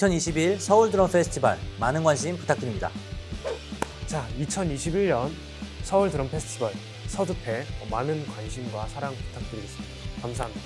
2021 서울 드럼 페스티벌 많은 관심 부탁드립니다. 자, 2021년 서울 드럼 페스티벌 서두패 많은 관심과 사랑 부탁드리겠습니다. 감사합니다.